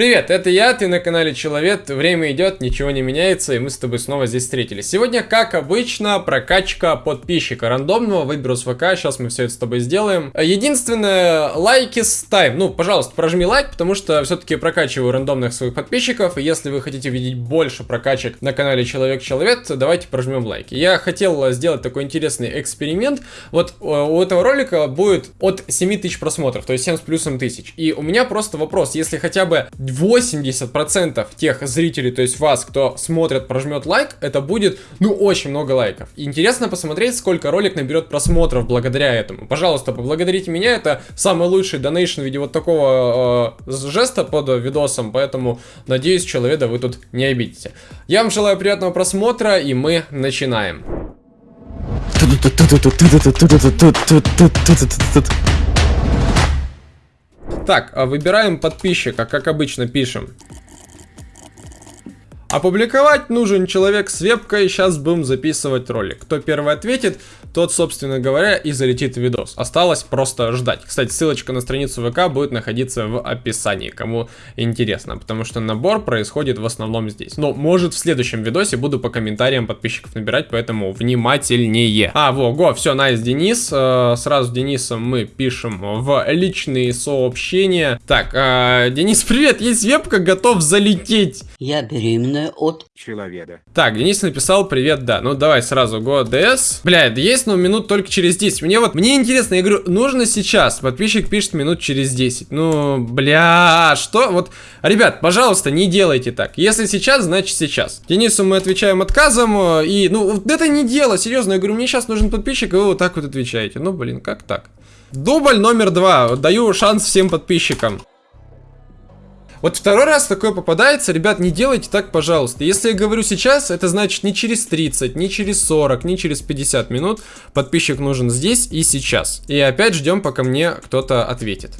Привет, это я, ты на канале Человек, время идет, ничего не меняется, и мы с тобой снова здесь встретились. Сегодня, как обычно, прокачка подписчика рандомного, выберу с ВК, сейчас мы все это с тобой сделаем. Единственное, лайки с ну, пожалуйста, прожми лайк, потому что все-таки прокачиваю рандомных своих подписчиков, и если вы хотите видеть больше прокачек на канале Человек-Человек, давайте прожмем лайки. Я хотел сделать такой интересный эксперимент, вот э, у этого ролика будет от 7 тысяч просмотров, то есть 7 с плюсом тысяч, и у меня просто вопрос, если хотя бы 80% тех зрителей, то есть вас, кто смотрит, прожмет лайк, это будет, ну, очень много лайков. Интересно посмотреть, сколько ролик наберет просмотров благодаря этому. Пожалуйста, поблагодарите меня, это самый лучший донейшн в виде вот такого э, жеста под видосом, поэтому, надеюсь, человека вы тут не обидите. Я вам желаю приятного просмотра, и мы начинаем. Так, а выбираем подписчика, как обычно пишем. Опубликовать нужен человек с вебкой, сейчас будем записывать ролик. Кто первый ответит, тот, собственно говоря, и залетит в видос. Осталось просто ждать. Кстати, ссылочка на страницу ВК будет находиться в описании, кому интересно, потому что набор происходит в основном здесь. Но, может, в следующем видосе буду по комментариям подписчиков набирать, поэтому внимательнее. А, во, го, все, найс, Денис. Э, сразу Денисом мы пишем в личные сообщения. Так, э, Денис, привет, есть вебка, готов залететь. Я беременна данные от человека. Так, Денис написал привет, да. Ну давай сразу go DS. Бля, есть, но минут только через 10. Мне вот, мне интересно, я говорю, нужно сейчас. Подписчик пишет минут через 10. Ну, бля, что? Вот, ребят, пожалуйста, не делайте так. Если сейчас, значит сейчас. Денису мы отвечаем отказом. И, ну, вот это не дело, серьезно. Я говорю, мне сейчас нужен подписчик, и вы вот так вот отвечаете. Ну, блин, как так? Дубль номер два. Даю шанс всем подписчикам. Вот второй раз такое попадается, ребят, не делайте так, пожалуйста. Если я говорю сейчас, это значит не через 30, не через 40, не через 50 минут. Подписчик нужен здесь и сейчас. И опять ждем, пока мне кто-то ответит.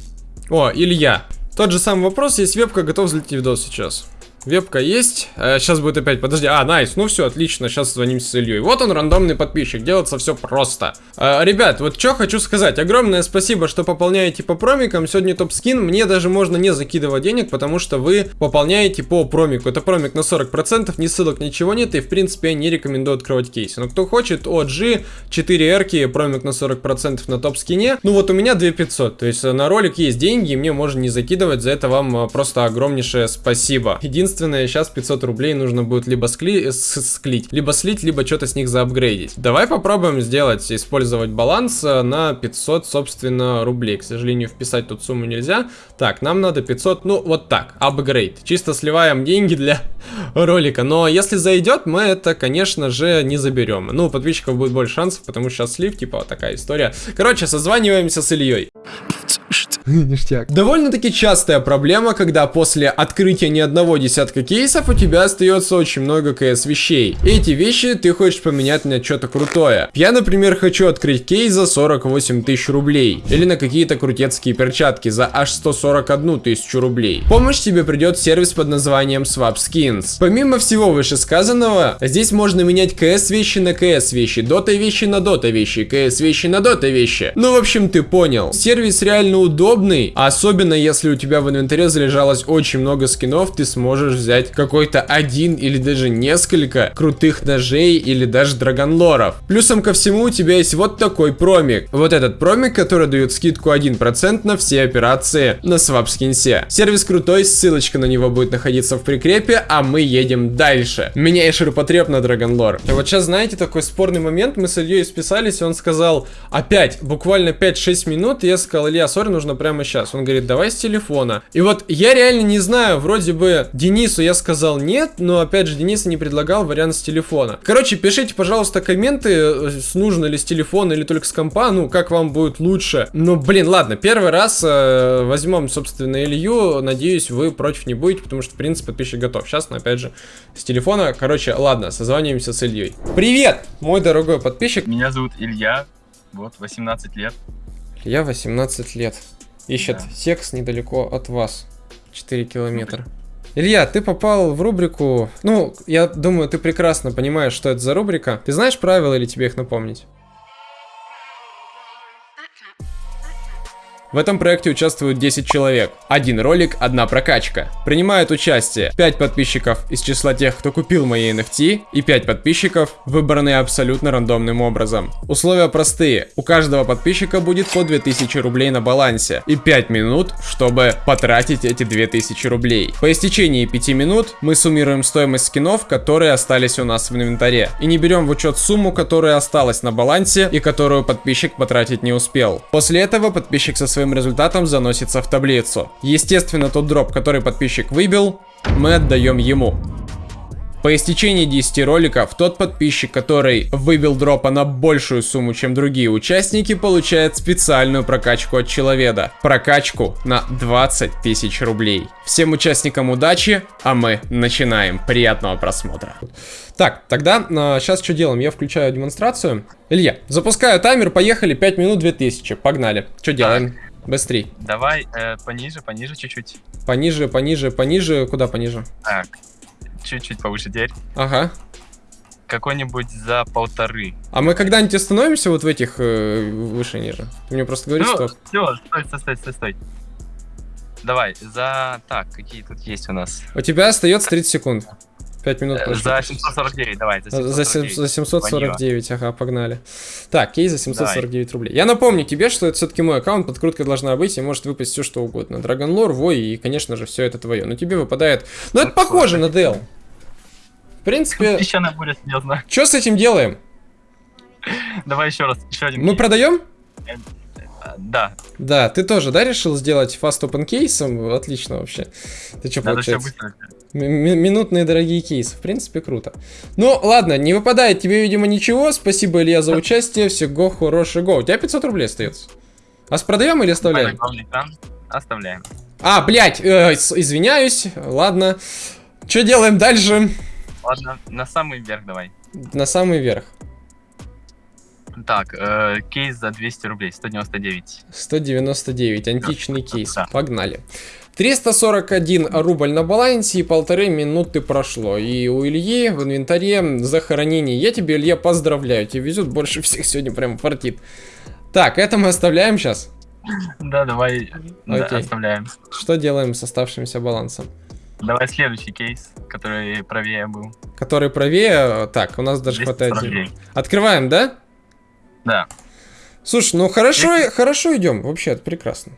О, Илья. Тот же самый вопрос, есть вебка, готов взлететь видос сейчас. Вебка есть. А, сейчас будет опять, подожди. А, найс, ну все, отлично, сейчас звонимся с Ильей. Вот он, рандомный подписчик, делается все просто. А, ребят, вот что хочу сказать. Огромное спасибо, что пополняете по промикам. Сегодня топ-скин, мне даже можно не закидывать денег, потому что вы пополняете по промику. Это промик на 40%, ни ссылок, ничего нет, и в принципе я не рекомендую открывать кейсы. Но кто хочет, OG, 4 эрки, промик на 40% на топ-скине. Ну вот у меня 2500, то есть на ролик есть деньги, и мне можно не закидывать, за это вам просто огромнейшее спасибо. Единственное Единственное, сейчас 500 рублей нужно будет либо скли склить, либо слить, либо что-то с них заапгрейдить. Давай попробуем сделать, использовать баланс э, на 500, собственно, рублей. К сожалению, вписать тут сумму нельзя. Так, нам надо 500, ну, вот так, апгрейд. Чисто сливаем деньги для ролика. Но если зайдет, мы это, конечно же, не заберем. Ну, у подписчиков будет больше шансов, потому что сейчас слив, типа, вот такая история. Короче, созваниваемся с Ильей. Ништяк. Довольно-таки частая проблема, когда после открытия ни одного десятка кейсов у тебя остается очень много КС вещей. Эти вещи ты хочешь поменять на что-то крутое. Я, например, хочу открыть кейс за 48 тысяч рублей. Или на какие-то крутецкие перчатки за аж 141 тысячу рублей. Помощь тебе придет сервис под названием Swap Skins. Помимо всего вышесказанного, здесь можно менять КС вещи на КС вещи, дота вещи на дота вещи, КС вещи на дота вещи. Ну, в общем, ты понял. Сервис реально удобный удобный, особенно если у тебя в инвентаре залежалось очень много скинов, ты сможешь взять какой-то один или даже несколько крутых ножей или даже драгонлоров. Плюсом ко всему у тебя есть вот такой промик. Вот этот промик, который дает скидку 1% на все операции на свапскинсе. Сервис крутой, ссылочка на него будет находиться в прикрепе, а мы едем дальше. Меня и ширпотреб на драгонлор. Вот сейчас, знаете, такой спорный момент, мы с Ильей списались, и он сказал, опять, буквально 5-6 минут, и я сказал, Илья, сори, нужно прямо сейчас. Он говорит, давай с телефона. И вот я реально не знаю, вроде бы Денису я сказал нет, но опять же Денис не предлагал вариант с телефона. Короче, пишите, пожалуйста, комменты, э, нужно ли с телефона или только с компа, ну, как вам будет лучше. Ну, блин, ладно, первый раз э, возьмем, собственно, Илью, надеюсь, вы против не будете, потому что, в принципе, подписчик готов. Сейчас, но опять же, с телефона, короче, ладно, созваниваемся с Ильей. Привет, мой дорогой подписчик. Меня зовут Илья, вот, 18 лет. Я 18 лет. Ищет да. секс недалеко от вас. 4 километра. Илья, ты попал в рубрику... Ну, я думаю, ты прекрасно понимаешь, что это за рубрика. Ты знаешь правила или тебе их напомнить? В этом проекте участвуют 10 человек. Один ролик, одна прокачка. Принимают участие 5 подписчиков из числа тех, кто купил мои NFT, и 5 подписчиков, выбранные абсолютно рандомным образом. Условия простые. У каждого подписчика будет по 2000 рублей на балансе и 5 минут, чтобы потратить эти 2000 рублей. По истечении 5 минут мы суммируем стоимость скинов, которые остались у нас в инвентаре. И не берем в учет сумму, которая осталась на балансе и которую подписчик потратить не успел. После этого подписчик со своим результатом заносится в таблицу. Естественно, тот дроп, который подписчик выбил, мы отдаем ему. По истечении 10 роликов, тот подписчик, который выбил дропа на большую сумму, чем другие участники, получает специальную прокачку от человека. Прокачку на 20 тысяч рублей. Всем участникам удачи, а мы начинаем. Приятного просмотра. Так, тогда э, сейчас что делаем? Я включаю демонстрацию. Илья, запускаю таймер, поехали, 5 минут 2000, погнали. Что делаем? Быстрей. Давай э, пониже, пониже чуть-чуть. Пониже, пониже, пониже, куда пониже? Так, чуть-чуть повыше теперь. Ага. Какой-нибудь за полторы. А мы когда-нибудь остановимся вот в этих э, выше ниже? Ты мне просто говоришь, ну, что... все, стой, стой, стой, стой, стой. Давай, за... Так, какие тут есть у нас? У тебя остается 30 секунд. 5 минут Э, прошло. За 749, давай, за За, сем- 749. за 749, ага, погнали. Так, кейс за 749 рублей. Я напомню тебе, что это все-таки мой аккаунт, подкрутка должна быть, и может выпасть все что угодно. Dragon Lore, Вой, и, конечно же, все это твое. Но тебе выпадает... Ну, это похоже на. DL. В принципе, Песчаная буря серьезно. что с этим делаем? Давай еще раз, еще один. Мы продаем? Да, Да, ты тоже, да, решил сделать fast open кейсом? Отлично вообще. Ты что, надо получается? Минутные дорогие кейсы. В принципе, круто. Ну, ладно, не выпадает тебе, видимо, ничего. Спасибо, Илья, за участие. Всего хорошего. У тебя 500 рублей остается. А с продаем или оставляем? Оставляем. А, блядь, э, извиняюсь. Ладно. Что делаем дальше? Ладно, на самый верх давай. На самый верх. Так, э, кейс за 200 рублей, 199. 199. Античный кейс. Да. Погнали. 341 рубль на балансе и полторы минуты прошло. И у Ильи в инвентаре захоронение. Я тебе, Илья, поздравляю. Тебе везет больше всех сегодня прям фартит. Так, это мы оставляем сейчас. Да, давай да, оставляем. Что делаем с оставшимся балансом? Давай следующий кейс, который правее был. Который правее. Так, у нас даже хватает. 249. Открываем, да? Да, Слушай, ну хорошо, хорошо идем. Вообще, это прекрасно.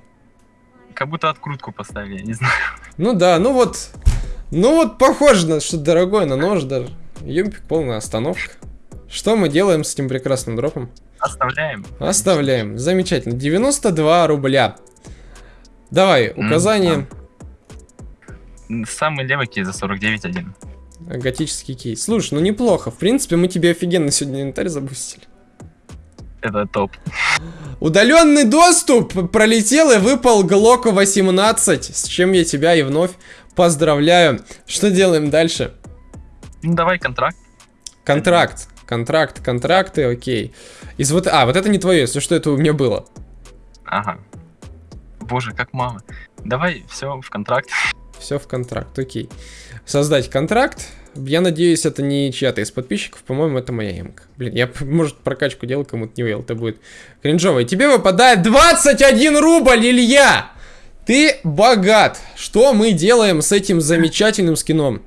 как будто открутку поставили, я не знаю. Ну да, ну вот. Ну вот похоже на что дорогое, на нож даже. Юмпик, полная остановка. Что мы делаем с этим прекрасным дропом? Оставляем. Оставляем. Замечательно. 92 рубля. Давай, указание. Самый левый кейс за 49.1. Готический кейс. Слушай, ну неплохо. В принципе, мы тебе офигенно сегодня инвентарь запустили. Это топ. Удаленный доступ пролетел и выпал Глок 18, с чем я тебя и вновь поздравляю. Что делаем дальше? Ну давай контракт. Контракт, контракт, контракты, окей. Из вот, а, вот это не твое, если что, это у меня было. Ага. Боже, как мало. Давай все в контракт. Все в контракт, окей. Создать контракт. Я надеюсь, это не чья-то из подписчиков. По-моему, это моя эмка. Блин, я, может, прокачку делал, кому-то не уел. Это будет кринжово. И тебе выпадает 21 рубль, Илья! Ты богат. Что мы делаем с этим замечательным скином?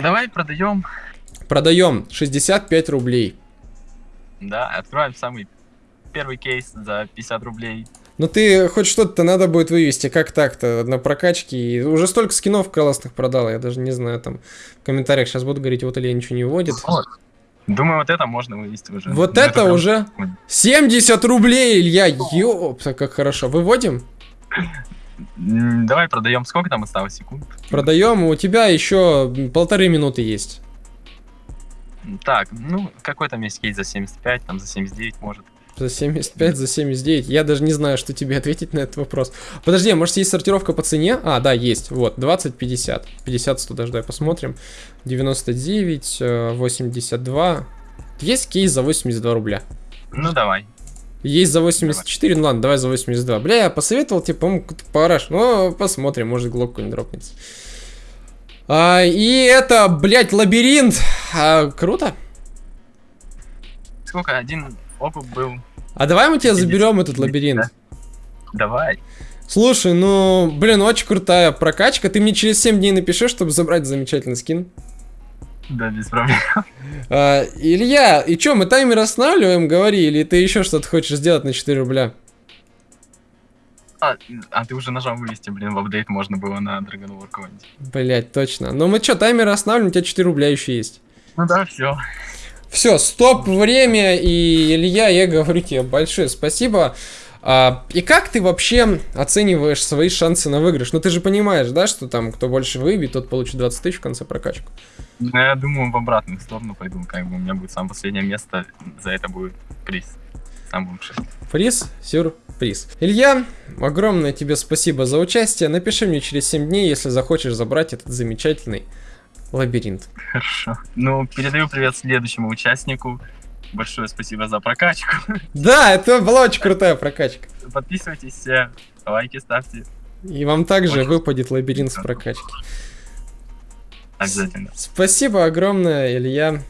Давай продаем. Продаем 65 рублей. Да, откроем самый первый кейс за 50 рублей. Ну ты хоть что-то надо будет вывести, как так-то, на прокачке. И уже столько скинов классных продал, я даже не знаю, там в комментариях сейчас буду говорить, вот Илья ничего не вводит. Вот. Думаю, вот это можно вывести уже. Вот Ну, это прям- уже 70 рублей, Илья, ёпта, как хорошо. Выводим, Давай продаем. Сколько там осталось секунд? продаем, у тебя еще полторы минуты есть. Так, ну, какой там есть кейс за 75, там за 79, может. За 75, за 79. Я даже не знаю, что тебе ответить на этот вопрос. Подожди, а может есть сортировка по цене? А, да, есть. Вот, 20, 50. 50, 100 даже, давай посмотрим. 99, э, 82. Есть кейс за 82 рубля. Ну, давай. Есть за 84, ну ладно, давай за 82. Бля, я посоветовал тебе, по-моему, параш. Ну, посмотрим, может глок какой-нибудь дропнется. А, и это, блядь, лабиринт. А, круто. Сколько? Один опыт был. А давай мы тебя 50, заберем этот 50, лабиринт. да. Давай. Слушай, ну, блин, очень крутая прокачка. Ты мне через 7 дней напиши, чтобы забрать замечательный скин. Да, без проблем. А, Илья, и чё, мы таймер останавливаем, говори, или ты еще что-то хочешь сделать на 4 рубля? А, а ты уже нажал вывести, блин, в апдейт можно было на Dragon War. Блять, точно. Ну мы чё, таймер останавливаем, у тебя 4 рубля еще есть. Ну да, все. Все, стоп, время, и Илья, я говорю тебе большое спасибо. А, и как ты вообще оцениваешь свои шансы на выигрыш? Ну ты же понимаешь, да, что там кто больше выбьет, тот получит 20 тысяч в конце прокачку. Ну, я думаю, в обратную сторону пойду, как бы у меня будет самое последнее место, за это будет приз. Сам лучший. Приз, сюрприз. Илья, огромное тебе спасибо за участие. Напиши мне через 7 дней, если захочешь забрать этот замечательный лабиринт. Хорошо. Ну, передаю привет следующему участнику. Большое спасибо за прокачку. Да, это была очень крутая прокачка. Подписывайтесь все, лайки ставьте. И вам также Очень выпадет лабиринт с прокачки. Обязательно. Спасибо огромное, Илья.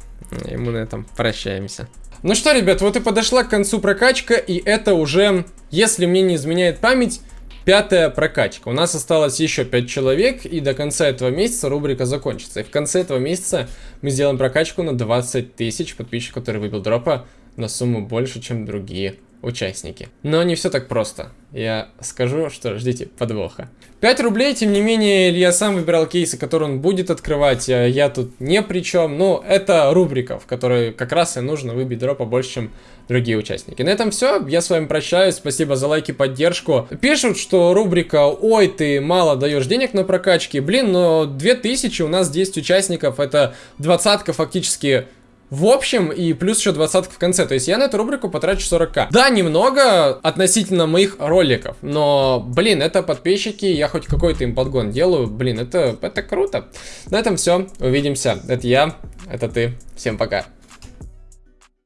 И мы на этом прощаемся. Ну что, ребят, вот и подошла к концу прокачка, и это уже, если мне не изменяет память, пятая прокачка. У нас осталось еще 5 человек, и до конца этого месяца рубрика закончится. И в конце этого месяца мы сделаем прокачку на 20 тысяч подписчиков, который выбил дропа на сумму больше, чем другие участники. Но не все так просто. Я скажу, что ждите подвоха. 5 рублей, тем не менее, Илья сам выбирал кейсы, которые он будет открывать. а Я тут не при чем. Ну, это рубрика, в которой как раз и нужно выбить дропа больше, чем другие участники. На этом все. Я с вами прощаюсь. Спасибо за лайки, поддержку. Пишут, что рубрика «Ой, ты мало даешь денег на прокачки». Блин, но 2000 у нас 10 участников. Это двадцатка фактически в общем, и плюс еще двадцатка в конце. То есть я на эту рубрику потрачу 40к. Да, немного относительно моих роликов. Но, блин, это подписчики, я хоть какой-то им подгон делаю. Блин, это, это круто. На этом все. Увидимся. Это я, это ты. Всем пока.